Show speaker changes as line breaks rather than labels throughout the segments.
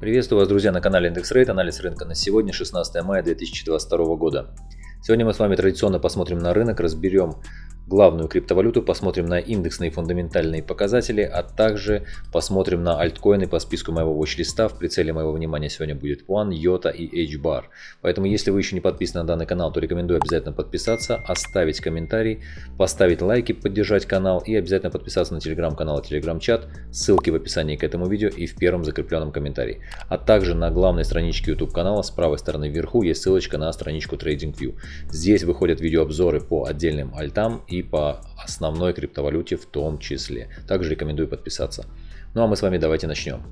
Приветствую вас, друзья, на канале Индекс Рейд. Анализ рынка на сегодня, 16 мая 2022 года. Сегодня мы с вами традиционно посмотрим на рынок, разберем главную криптовалюту, посмотрим на индексные фундаментальные показатели, а также посмотрим на альткоины по списку моего watch-листа. В прицеле моего внимания сегодня будет One, Yota и H-Bar. Поэтому, если вы еще не подписаны на данный канал, то рекомендую обязательно подписаться, оставить комментарий, поставить лайки, поддержать канал и обязательно подписаться на телеграм-канал и телеграм-чат. Ссылки в описании к этому видео и в первом закрепленном комментарии. А также на главной страничке YouTube канала с правой стороны вверху есть ссылочка на страничку TradingView. Здесь выходят видеообзоры по отдельным альтам и по основной криптовалюте в том числе. Также рекомендую подписаться. Ну а мы с вами давайте начнем.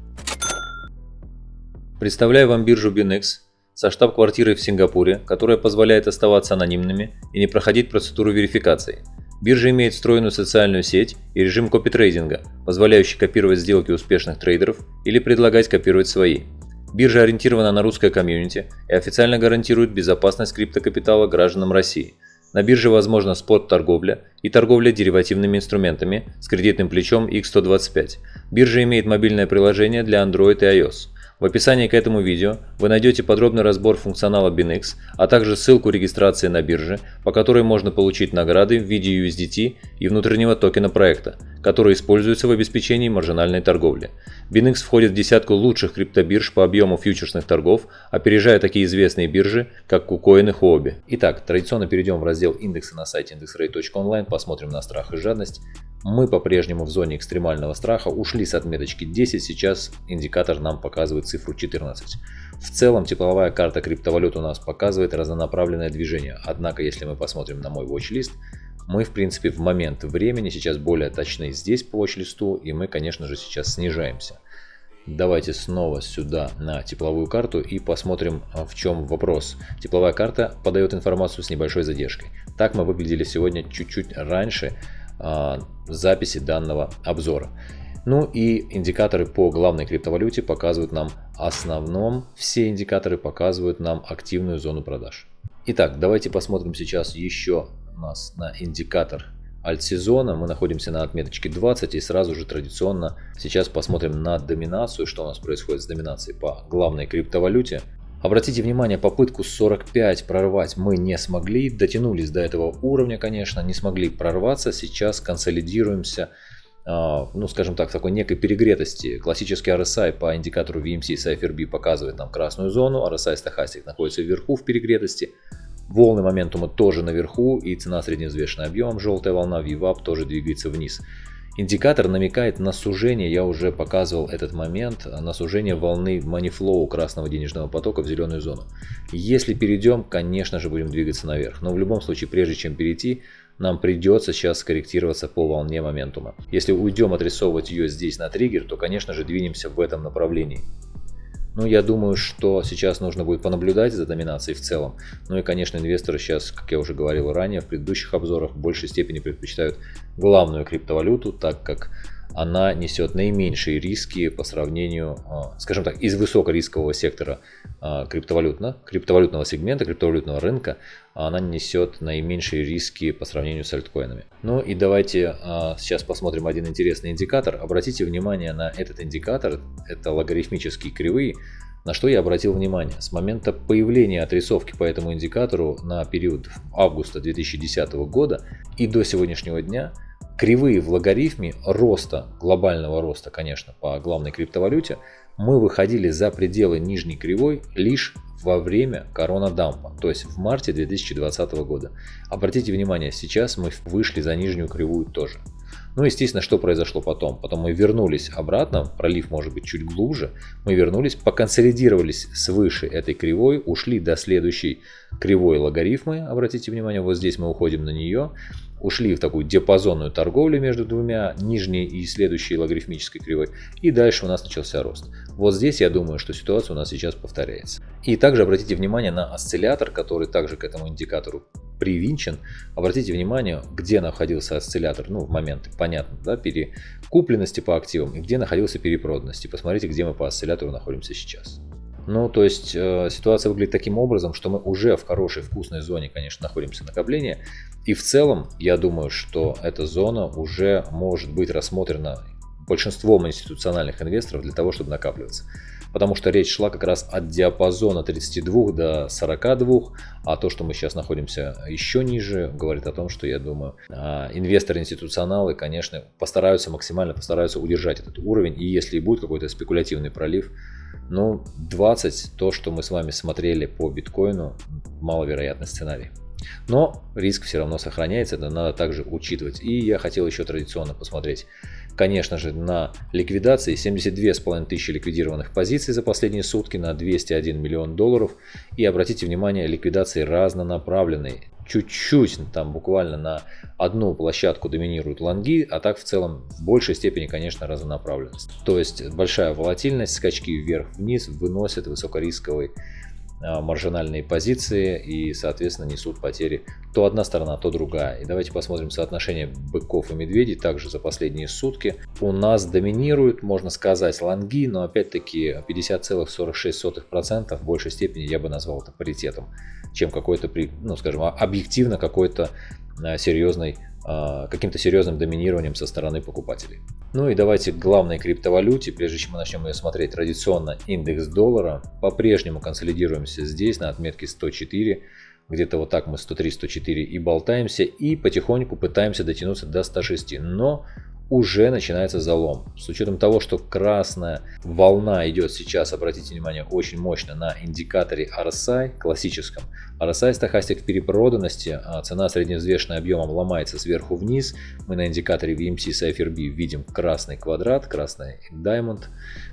Представляю вам биржу BinX со штаб-квартирой в Сингапуре, которая позволяет оставаться анонимными и не проходить процедуру верификации. Биржа имеет встроенную социальную сеть и режим копитрейдинга, позволяющий копировать сделки успешных трейдеров или предлагать копировать свои. Биржа ориентирована на русское комьюнити и официально гарантирует безопасность криптокапитала гражданам России – на бирже возможна спот-торговля и торговля деривативными инструментами с кредитным плечом X125. Биржа имеет мобильное приложение для Android и iOS. В описании к этому видео вы найдете подробный разбор функционала BinX, а также ссылку регистрации на бирже, по которой можно получить награды в виде USDT и внутреннего токена проекта, который используется в обеспечении маржинальной торговли. BinX входит в десятку лучших криптобирж по объему фьючерсных торгов, опережая такие известные биржи, как KuCoin и Huobi. Итак, традиционно перейдем в раздел индекса на сайте indexrate.online, посмотрим на страх и жадность. Мы по-прежнему в зоне экстремального страха, ушли с отметочки 10, сейчас индикатор нам показывает цифру 14. В целом тепловая карта криптовалют у нас показывает разнонаправленное движение, однако если мы посмотрим на мой watch-лист, мы в принципе в момент времени сейчас более точны здесь по watch-листу и мы конечно же сейчас снижаемся. Давайте снова сюда на тепловую карту и посмотрим а, в чем вопрос. Тепловая карта подает информацию с небольшой задержкой. Так мы выглядели сегодня чуть-чуть раньше а, записи данного обзора. Ну и индикаторы по главной криптовалюте показывают нам основном, все индикаторы показывают нам активную зону продаж. Итак, давайте посмотрим сейчас еще нас на индикатор альт-сезона. Мы находимся на отметочке 20 и сразу же традиционно сейчас посмотрим на доминацию, что у нас происходит с доминацией по главной криптовалюте. Обратите внимание, попытку 45 прорвать мы не смогли, дотянулись до этого уровня, конечно, не смогли прорваться, сейчас консолидируемся, а, ну скажем так, в такой некой перегретости. Классический RSI по индикатору VMC Cypher B показывает нам красную зону, RSI Stochastic находится вверху в перегретости, волны моментума тоже наверху и цена средневзвешенным объемом, желтая волна VWAP тоже двигается вниз. Индикатор намекает на сужение, я уже показывал этот момент, на сужение волны манифлоу красного денежного потока в зеленую зону. Если перейдем, конечно же будем двигаться наверх, но в любом случае, прежде чем перейти, нам придется сейчас скорректироваться по волне моментума. Если уйдем отрисовывать ее здесь на триггер, то конечно же двинемся в этом направлении. Ну, я думаю, что сейчас нужно будет понаблюдать за доминацией в целом. Ну и, конечно, инвесторы сейчас, как я уже говорил ранее, в предыдущих обзорах в большей степени предпочитают главную криптовалюту, так как она несет наименьшие риски по сравнению, а, скажем так, из высокорискового сектора а, криптовалютного, криптовалютного сегмента, криптовалютного рынка, она несет наименьшие риски по сравнению с альткоинами. Ну и давайте а, сейчас посмотрим один интересный индикатор. Обратите внимание на этот индикатор, это логарифмические кривые, на что я обратил внимание. С момента появления отрисовки по этому индикатору на период августа 2010 года и до сегодняшнего дня – кривые в логарифме роста, глобального роста, конечно, по главной криптовалюте, мы выходили за пределы нижней кривой лишь во время коронадампа, то есть в марте 2020 года. Обратите внимание, сейчас мы вышли за нижнюю кривую тоже. Ну, естественно, что произошло потом? Потом мы вернулись обратно, пролив может быть чуть глубже, мы вернулись, поконсолидировались свыше этой кривой, ушли до следующей кривой логарифмы, обратите внимание, вот здесь мы уходим на нее, ушли в такую диапазонную торговлю между двумя нижней и следующей логарифмической кривой. И дальше у нас начался рост. Вот здесь я думаю, что ситуация у нас сейчас повторяется. И также обратите внимание на осциллятор, который также к этому индикатору привинчен. Обратите внимание, где находился осциллятор, ну, в момент, понятно, да, перекупленности по активам, и где находился перепроданности. Посмотрите, где мы по осциллятору находимся сейчас. Ну, то есть э, ситуация выглядит таким образом, что мы уже в хорошей вкусной зоне, конечно, находимся накопления. И в целом, я думаю, что эта зона уже может быть рассмотрена большинством институциональных инвесторов для того, чтобы накапливаться. Потому что речь шла как раз от диапазона 32 до 42, а то, что мы сейчас находимся еще ниже, говорит о том, что я думаю, а, инвесторы, институционалы, конечно, постараются максимально постараются удержать этот уровень, и если будет какой-то спекулятивный пролив, ну, 20, то, что мы с вами смотрели по биткоину, маловероятный сценарий. Но риск все равно сохраняется, это надо также учитывать. И я хотел еще традиционно посмотреть, конечно же, на ликвидации. 72,5 тысячи ликвидированных позиций за последние сутки на 201 миллион долларов. И обратите внимание, ликвидации разнонаправленные. Чуть-чуть, там буквально на одну площадку доминируют лонги, а так в целом в большей степени, конечно, разнонаправленность. То есть большая волатильность, скачки вверх-вниз выносят высокорисковый маржинальные позиции и, соответственно, несут потери то одна сторона, то другая. И давайте посмотрим соотношение быков и медведей также за последние сутки. У нас доминируют, можно сказать, лонги, но опять-таки 50,46% в большей степени я бы назвал это паритетом, чем какой-то, ну скажем, объективно какой-то а, серьезной а, каким-то серьезным доминированием со стороны покупателей. Ну и давайте к главной криптовалюте, прежде чем мы начнем ее смотреть традиционно, индекс доллара. По-прежнему консолидируемся здесь на отметке 104, где-то вот так мы 103-104 и болтаемся, и потихоньку пытаемся дотянуться до 106. Но уже начинается залом. С учетом того, что красная волна идет сейчас, обратите внимание, очень мощно на индикаторе RSI классическом. RSI стахастик перепроданности, а цена средневзвешенная объемом ломается сверху вниз. Мы на индикаторе VMC Cypher B видим красный квадрат, красный diamond,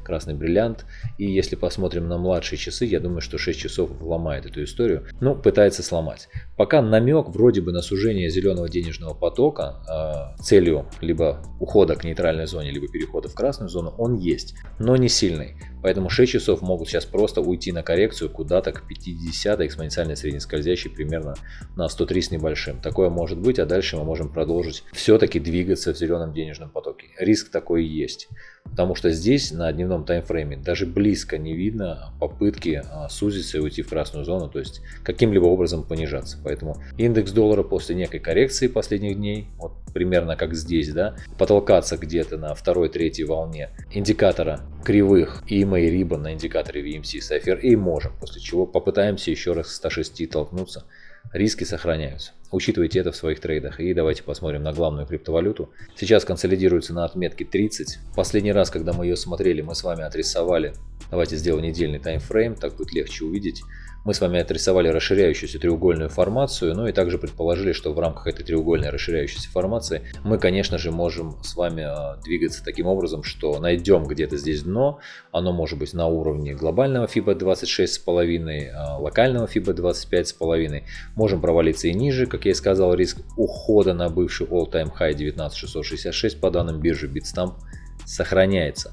красный бриллиант. И если посмотрим на младшие часы, я думаю, что 6 часов ломает эту историю. Ну, пытается сломать. Пока намек вроде бы на сужение зеленого денежного потока э, целью либо ухода к нейтральной зоне, либо перехода в красную зону, он есть, но не сильный. Поэтому 6 часов могут сейчас просто уйти на коррекцию куда-то к 50 экспоненциальной среднескользящей примерно на 103 с небольшим. Такое может быть, а дальше мы можем продолжить все-таки двигаться в зеленом денежном потоке. Риск такой есть. Потому что здесь на дневном таймфрейме даже близко не видно попытки а, сузиться и уйти в красную зону, то есть каким-либо образом понижаться. Поэтому индекс доллара после некой коррекции последних дней, вот примерно как здесь, да, потолкаться где-то на второй-третьей волне индикатора кривых и и Ribbon на индикаторе VMC Cypher и можем, после чего попытаемся еще раз с 106 толкнуться. Риски сохраняются. Учитывайте это в своих трейдах. И давайте посмотрим на главную криптовалюту. Сейчас консолидируется на отметке 30. Последний раз, когда мы ее смотрели, мы с вами отрисовали. Давайте сделаем недельный таймфрейм, так будет легче увидеть. Мы с вами отрисовали расширяющуюся треугольную формацию, ну и также предположили, что в рамках этой треугольной расширяющейся формации мы, конечно же, можем с вами а, двигаться таким образом, что найдем где-то здесь дно, оно может быть на уровне глобального FIBA 26,5, а, локального FIBA 25,5, можем провалиться и ниже, как я и сказал, риск ухода на бывший all-time high 19666 по данным биржи Bitstamp сохраняется.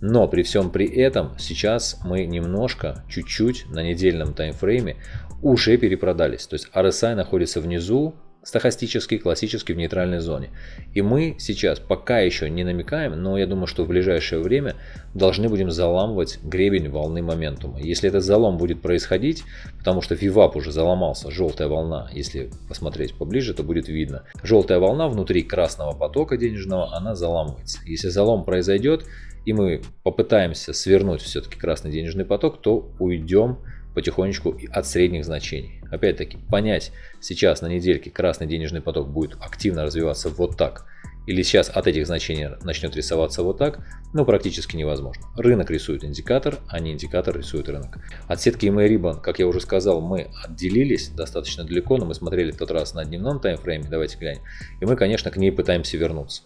Но при всем при этом сейчас мы немножко, чуть-чуть на недельном таймфрейме уже перепродались. То есть RSI находится внизу, стахастический, классический в нейтральной зоне. И мы сейчас пока еще не намекаем, но я думаю, что в ближайшее время должны будем заламывать гребень волны моментума. Если этот залом будет происходить, потому что VWAP уже заломался, желтая волна, если посмотреть поближе, то будет видно. Желтая волна внутри красного потока денежного, она заламывается. Если залом произойдет, и мы попытаемся свернуть все-таки красный денежный поток, то уйдем потихонечку от средних значений. Опять-таки, понять сейчас на недельке красный денежный поток будет активно развиваться вот так, или сейчас от этих значений начнет рисоваться вот так, ну практически невозможно. Рынок рисует индикатор, а не индикатор рисует рынок. От сетки EMA Ribbon, как я уже сказал, мы отделились достаточно далеко, но мы смотрели в тот раз на дневном таймфрейме, давайте глянем. И мы, конечно, к ней пытаемся вернуться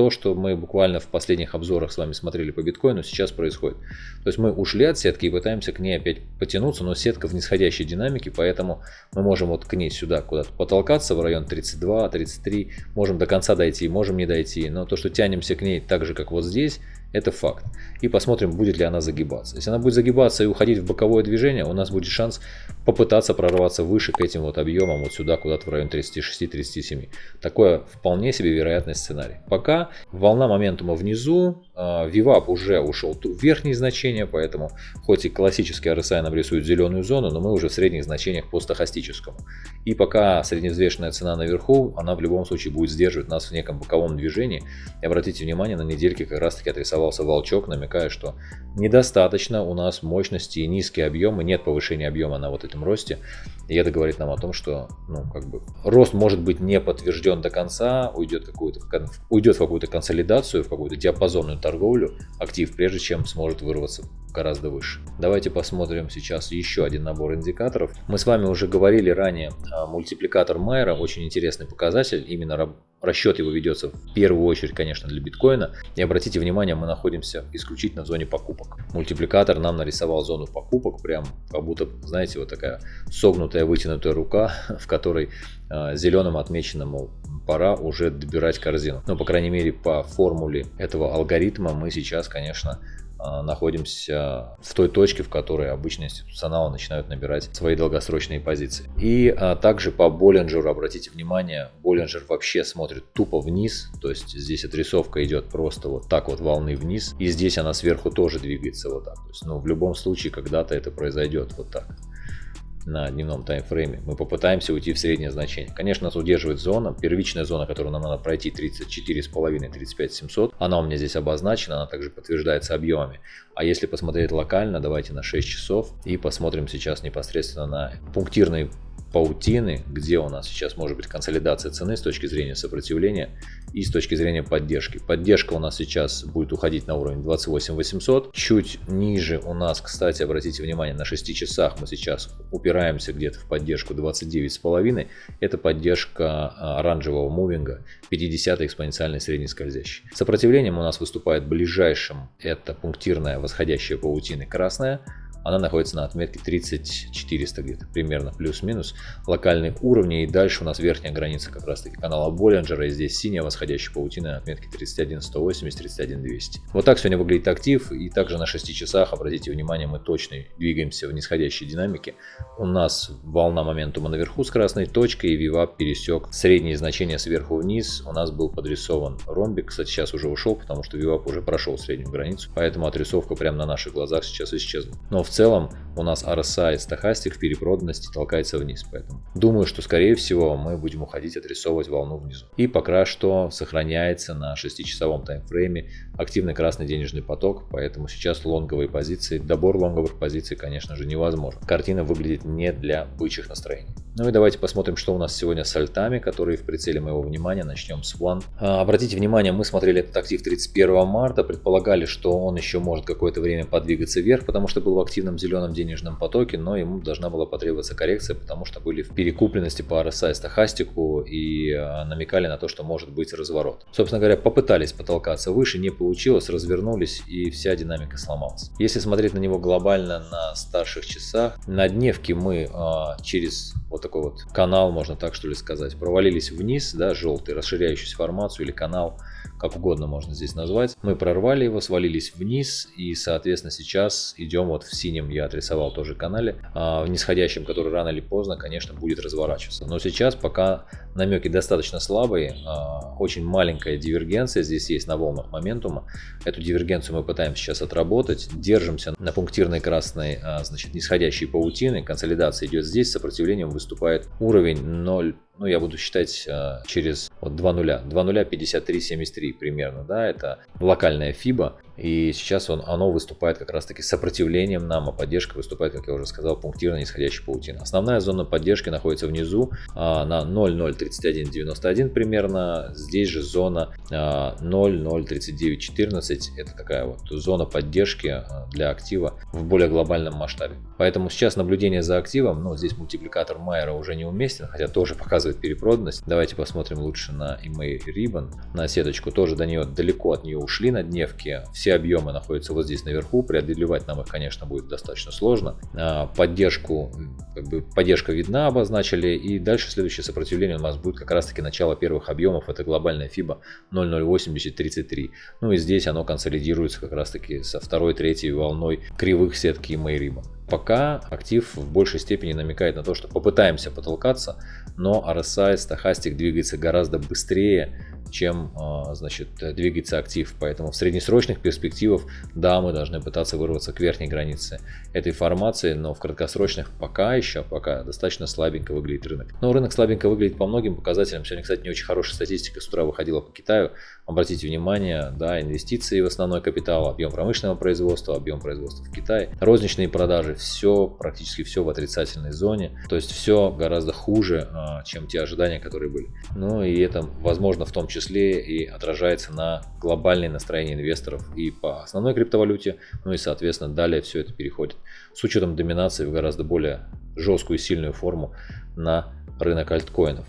то, что мы буквально в последних обзорах с вами смотрели по биткоину, сейчас происходит. То есть мы ушли от сетки и пытаемся к ней опять потянуться, но сетка в нисходящей динамике, поэтому мы можем вот к ней сюда куда-то потолкаться в район 32-33, можем до конца дойти, можем не дойти, но то, что тянемся к ней так же, как вот здесь, это факт. И посмотрим, будет ли она загибаться. Если она будет загибаться и уходить в боковое движение, у нас будет шанс попытаться прорваться выше к этим вот объемам, вот сюда, куда-то в район 36-37. Такое вполне себе вероятный сценарий. Пока волна моментума внизу, а, уже ушел в верхние значения, поэтому хоть и классический RSI нам рисует зеленую зону, но мы уже в средних значениях по стахастическому. И пока средневзвешенная цена наверху, она в любом случае будет сдерживать нас в неком боковом движении. И обратите внимание, на недельке как раз таки отрисовала нарисовался волчок, намекая, что недостаточно у нас мощности и низкие объемы, нет повышения объема на вот этом росте. И это говорит нам о том, что ну, как бы, рост может быть не подтвержден до конца, уйдет, какую-то, уйдет в какую-то консолидацию, в какую-то диапазонную торговлю актив, прежде чем сможет вырваться гораздо выше. Давайте посмотрим сейчас еще один набор индикаторов. Мы с вами уже говорили ранее, а, мультипликатор Майера, очень интересный показатель, именно расчет его ведется в первую очередь, конечно, для биткоина. И обратите внимание, мы находимся исключительно в зоне покупок. Мультипликатор нам нарисовал зону покупок, прям как будто, знаете, вот такая согнутая вытянутая рука, в которой э, зеленым отмечено, мол, пора уже добирать корзину. Но, по крайней мере, по формуле этого алгоритма мы сейчас, конечно, а, находимся в той точке, в которой обычно институционалы начинают набирать свои долгосрочные позиции. И а, также по Боллинджеру, обратите внимание, Боллинджер вообще смотрит тупо вниз, то есть здесь отрисовка идет просто вот так вот волны вниз, и здесь она сверху тоже двигается вот так. То есть, ну, в любом случае когда-то это произойдет вот так на дневном таймфрейме, мы попытаемся уйти в среднее значение. Конечно, нас удерживает зона, первичная зона, которую нам надо пройти 34,5-35,700. Она у меня здесь обозначена, она также подтверждается объемами. А если посмотреть локально, давайте на 6 часов и посмотрим сейчас непосредственно на пунктирный паутины, где у нас сейчас может быть консолидация цены с точки зрения сопротивления и с точки зрения поддержки. Поддержка у нас сейчас будет уходить на уровень 28 800. Чуть ниже у нас, кстати, обратите внимание, на 6 часах мы сейчас упираемся где-то в поддержку 29,5. Это поддержка а, оранжевого мувинга 50 экспоненциальной средней скользящей. Сопротивлением у нас выступает ближайшим это пунктирная восходящая паутина красная она находится на отметке 30400 где-то, примерно плюс-минус. Локальные уровни и дальше у нас верхняя граница как раз таки канала Боллинджера. И здесь синяя восходящая паутина на отметке 31180, 31200. Вот так сегодня выглядит актив. И также на 6 часах, обратите внимание, мы точно двигаемся в нисходящей динамике. У нас волна моментума наверху с красной точкой и VWAP пересек средние значения сверху вниз. У нас был подрисован ромбик. Кстати, сейчас уже ушел, потому что VWAP уже прошел среднюю границу. Поэтому отрисовка прямо на наших глазах сейчас исчезла. Но в в целом у нас RSI стахастик в перепроданности толкается вниз. Поэтому думаю, что скорее всего мы будем уходить отрисовывать волну внизу. И пока что сохраняется на 6-часовом таймфрейме активный красный денежный поток. Поэтому сейчас лонговые позиции, добор лонговых позиций, конечно же, невозможен. Картина выглядит не для бычьих настроений. Ну и давайте посмотрим, что у нас сегодня с альтами, которые в прицеле моего внимания. Начнем с One. А, обратите внимание, мы смотрели этот актив 31 марта, предполагали, что он еще может какое-то время подвигаться вверх, потому что был в активном зеленом денежном потоке, но ему должна была потребоваться коррекция, потому что были в перекупленности по RSI стахастику и а, намекали на то, что может быть разворот. Собственно говоря, попытались потолкаться выше, не получилось, развернулись и вся динамика сломалась. Если смотреть на него глобально на старших часах, на дневке мы а, через вот такой вот канал, можно так что ли сказать, провалились вниз, да, желтый, расширяющийся формацию или канал, как угодно можно здесь назвать. Мы прорвали его, свалились вниз и, соответственно, сейчас идем вот в синем, я отрисовал тоже канале, а в нисходящем, который рано или поздно, конечно, будет разворачиваться. Но сейчас пока намеки достаточно слабые, а, очень маленькая дивергенция здесь есть на волнах моментума. Эту дивергенцию мы пытаемся сейчас отработать, держимся на пунктирной красной, а, значит, нисходящей паутины, консолидация идет здесь, сопротивлением выступает уровень 0 ну, я буду считать э, через вот 2 нуля. 2 нуля 53,73 примерно, да, это локальная FIBA. И сейчас он, оно выступает как раз таки сопротивлением нам, а поддержка выступает, как я уже сказал, пунктирно нисходящей паутина. Основная зона поддержки находится внизу а, на 0,031,91 примерно. Здесь же зона а, 0,039,14. Это такая вот зона поддержки а, для актива в более глобальном масштабе. Поэтому сейчас наблюдение за активом, ну здесь мультипликатор Майера уже не уместен, хотя тоже показывает перепроданность. Давайте посмотрим лучше на EMA Ribbon, на сеточку. Тоже до нее далеко от нее ушли на дневке. Все все объемы находятся вот здесь наверху, преодолевать нам их, конечно, будет достаточно сложно. А, поддержку, поддержка видна, обозначили, и дальше следующее сопротивление у нас будет как раз таки начало первых объемов, это глобальная FIBA 0.08033. Ну и здесь оно консолидируется как раз таки со второй, третьей волной кривых сетки Мейриба. Пока актив в большей степени намекает на то, что попытаемся потолкаться, но RSI, стахастик двигается гораздо быстрее, чем а, значит, двигается актив. Поэтому в среднесрочных перспективах, да, мы должны пытаться вырваться к верхней границе этой формации, но в краткосрочных пока еще, пока достаточно слабенько выглядит рынок. Но рынок слабенько выглядит по многим показателям. Сегодня, кстати, не очень хорошая статистика с утра выходила по Китаю. Обратите внимание, да, инвестиции в основной капитал, объем промышленного производства, объем производства в Китае, розничные продажи, все, практически все в отрицательной зоне. То есть все гораздо хуже, а, чем те ожидания, которые были. Ну и это, возможно, в том числе и отражается на глобальное настроение инвесторов и по основной криптовалюте, ну и соответственно далее все это переходит с учетом доминации в гораздо более жесткую и сильную форму на рынок альткоинов.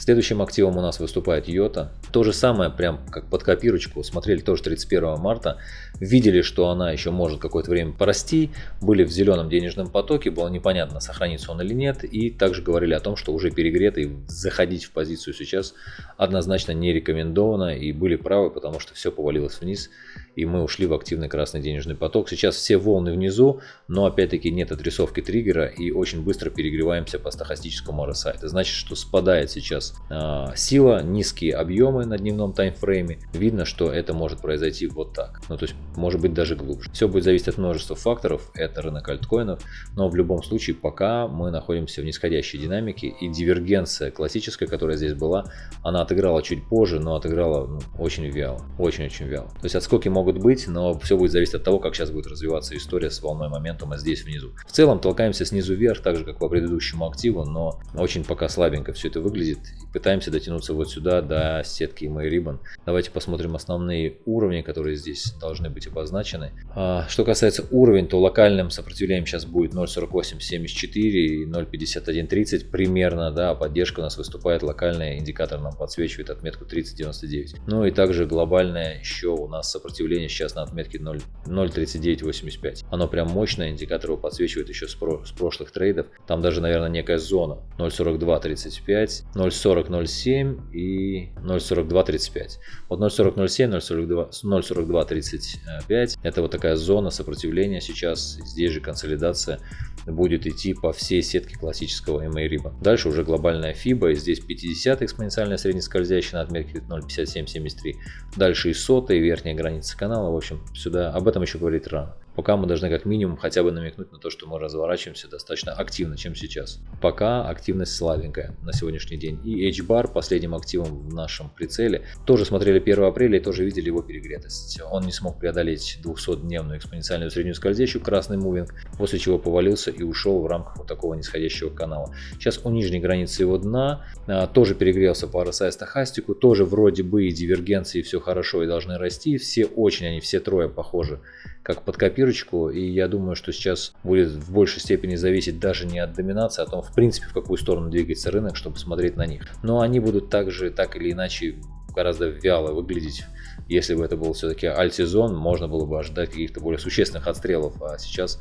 Следующим активом у нас выступает Йота. То же самое, прям как под копирочку, смотрели тоже 31 марта, видели, что она еще может какое-то время порасти, были в зеленом денежном потоке, было непонятно, сохранится он или нет, и также говорили о том, что уже перегрето и заходить в позицию сейчас однозначно не рекомендовано, и были правы, потому что все повалилось вниз, и мы ушли в активный красный денежный поток. Сейчас все волны внизу, но опять-таки нет отрисовки триггера, и очень быстро перегреваемся по стахастическому RSI. Это значит, что спадает сейчас э, сила, низкие объемы на дневном таймфрейме. Видно, что это может произойти вот так. Ну, то есть, может быть, даже глубже. Все будет зависеть от множества факторов. Это рынок альткоинов. Но в любом случае, пока мы находимся в нисходящей динамике. И дивергенция классическая, которая здесь была, она отыграла чуть позже, но отыграла ну, очень вяло. Очень-очень вяло. То есть, отскоки могут быть, но все будет зависеть от того, как сейчас будет развиваться история с волной моментума здесь внизу. В целом, толкаемся снизу вверх, так же, как по предыдущему активу, но очень пока слабенько все это выглядит пытаемся дотянуться вот сюда до сетки MyRibbon. Давайте посмотрим основные уровни, которые здесь должны быть обозначены. А, что касается уровень, то локальным сопротивлением сейчас будет 0.4874 и 0.5130 примерно, да, поддержка у нас выступает локальная, индикатор нам подсвечивает отметку 3099. Ну и также глобальное еще у нас сопротивление сейчас на отметке 0.3985. Оно прям мощное, индикатор его подсвечивает еще с, про с прошлых трейдов. Там даже, наверное, некая зона 0.4235, 0.4007 и 0.4235. Вот 0.4007, 0.42, 0.4235 это вот такая зона сопротивления сейчас. Здесь же консолидация будет идти по всей сетке классического MA RIBA. Дальше уже глобальная FIBA, здесь 50 экспоненциальная среднескользящая на отметке 0.5773. Дальше и сотая, и верхняя граница канала. В общем, сюда об этом еще говорить рано. Пока мы должны как минимум хотя бы намекнуть на то, что мы разворачиваемся достаточно активно, чем сейчас. Пока активность слабенькая на сегодняшний день. И H-Bar последним активом в нашем прицеле. Тоже смотрели 1 апреля и тоже видели его перегретость. Он не смог преодолеть 200-дневную экспоненциальную среднюю скользящую красный мувинг, после чего повалился и ушел в рамках вот такого нисходящего канала. Сейчас у нижней границы его дна а, тоже перегрелся по RSI стахастику, тоже вроде бы и дивергенции все хорошо и должны расти. Все очень, они все трое похожи как под копирочку, и я думаю, что сейчас будет в большей степени зависеть даже не от доминации, а о том, в принципе, в какую сторону двигается рынок, чтобы смотреть на них. Но они будут также, так или иначе, гораздо вяло выглядеть. Если бы это был все-таки альтсезон, можно было бы ожидать каких-то более существенных отстрелов, а сейчас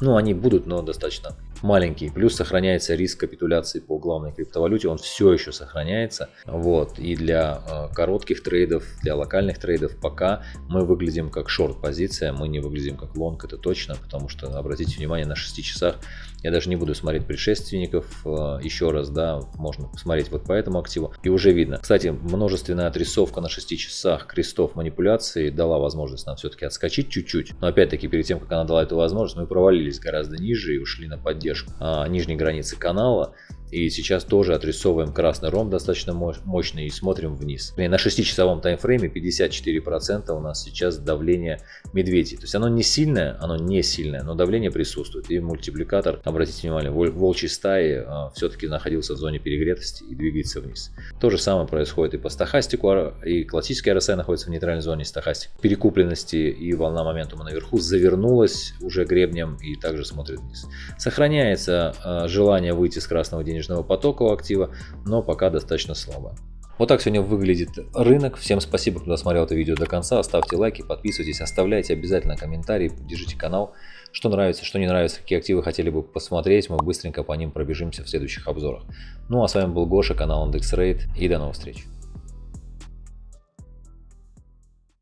ну, они будут, но достаточно маленькие. Плюс сохраняется риск капитуляции по главной криптовалюте, он все еще сохраняется. Вот. И для э, коротких трейдов, для локальных трейдов пока мы выглядим как шорт-позиция, мы не выглядим как лонг, это точно, потому что, обратите внимание, на 6 часах я даже не буду смотреть предшественников э, еще раз, да, можно посмотреть вот по этому активу. И уже видно. Кстати, множественная отрисовка на 6 часах крестов манипуляции дала возможность нам все-таки отскочить чуть-чуть. Но опять-таки, перед тем, как она дала эту возможность, мы провалились гораздо ниже и ушли на поддержку а, нижней границы канала. И сейчас тоже отрисовываем красный ромб достаточно мощный и смотрим вниз. И на 6-часовом таймфрейме 54% у нас сейчас давление медведей. То есть оно не сильное, оно не сильное, но давление присутствует. И мультипликатор, обратите внимание, волчьей стаи а, все-таки находился в зоне перегретости и двигается вниз. То же самое происходит и по стахастику, и классический RSI находится в нейтральной зоне стахастик. Перекупленности и волна моментума наверху завернулась уже гребнем и также смотрит вниз. Сохраняется а, желание выйти с красного денежного денежного потока у актива, но пока достаточно слабо. Вот так сегодня выглядит рынок. Всем спасибо, кто досмотрел это видео до конца. Ставьте лайки, подписывайтесь, оставляйте обязательно комментарии, держите канал. Что нравится, что не нравится, какие активы хотели бы посмотреть, мы быстренько по ним пробежимся в следующих обзорах. Ну а с вами был Гоша, канал IndexRate и до новых встреч.